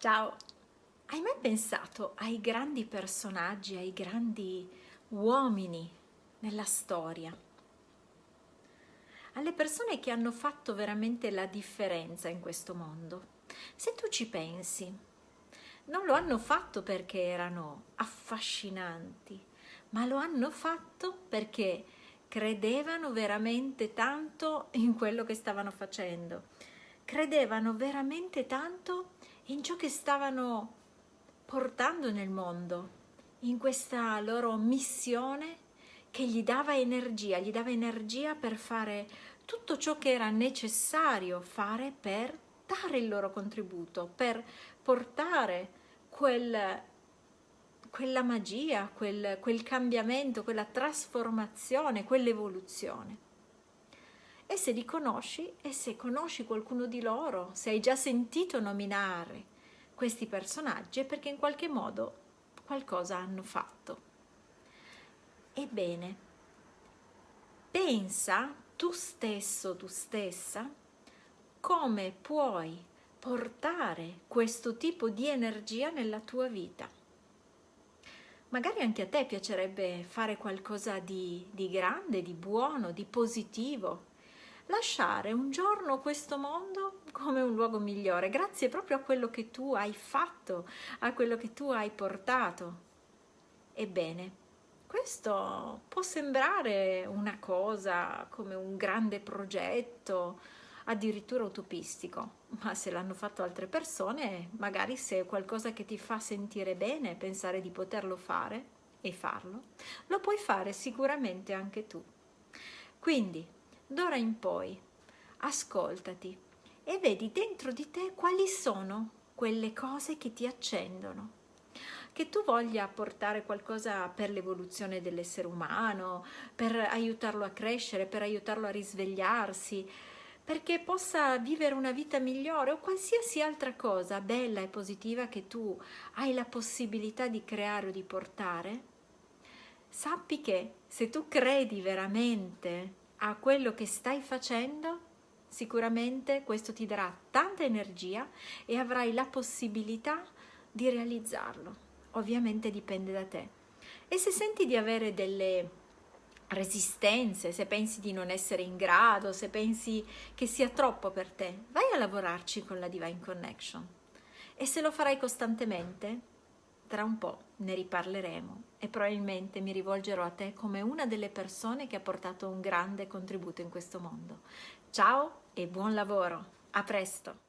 Ciao! Hai mai pensato ai grandi personaggi, ai grandi uomini nella storia? Alle persone che hanno fatto veramente la differenza in questo mondo? Se tu ci pensi, non lo hanno fatto perché erano affascinanti, ma lo hanno fatto perché credevano veramente tanto in quello che stavano facendo. Credevano veramente tanto in ciò che stavano portando nel mondo, in questa loro missione che gli dava energia, gli dava energia per fare tutto ciò che era necessario fare per dare il loro contributo, per portare quel, quella magia, quel, quel cambiamento, quella trasformazione, quell'evoluzione e se li conosci e se conosci qualcuno di loro, se hai già sentito nominare questi personaggi è perché in qualche modo qualcosa hanno fatto. Ebbene, pensa tu stesso, tu stessa, come puoi portare questo tipo di energia nella tua vita. Magari anche a te piacerebbe fare qualcosa di, di grande, di buono, di positivo, lasciare un giorno questo mondo come un luogo migliore, grazie proprio a quello che tu hai fatto, a quello che tu hai portato. Ebbene, questo può sembrare una cosa come un grande progetto, addirittura utopistico, ma se l'hanno fatto altre persone, magari se è qualcosa che ti fa sentire bene, pensare di poterlo fare e farlo, lo puoi fare sicuramente anche tu. Quindi, d'ora in poi ascoltati e vedi dentro di te quali sono quelle cose che ti accendono. Che tu voglia portare qualcosa per l'evoluzione dell'essere umano, per aiutarlo a crescere, per aiutarlo a risvegliarsi, perché possa vivere una vita migliore o qualsiasi altra cosa bella e positiva che tu hai la possibilità di creare o di portare, sappi che se tu credi veramente a quello che stai facendo, sicuramente questo ti darà tanta energia e avrai la possibilità di realizzarlo. Ovviamente dipende da te. E se senti di avere delle resistenze, se pensi di non essere in grado, se pensi che sia troppo per te, vai a lavorarci con la Divine Connection. E se lo farai costantemente, tra un po' ne riparleremo e probabilmente mi rivolgerò a te come una delle persone che ha portato un grande contributo in questo mondo. Ciao e buon lavoro, a presto!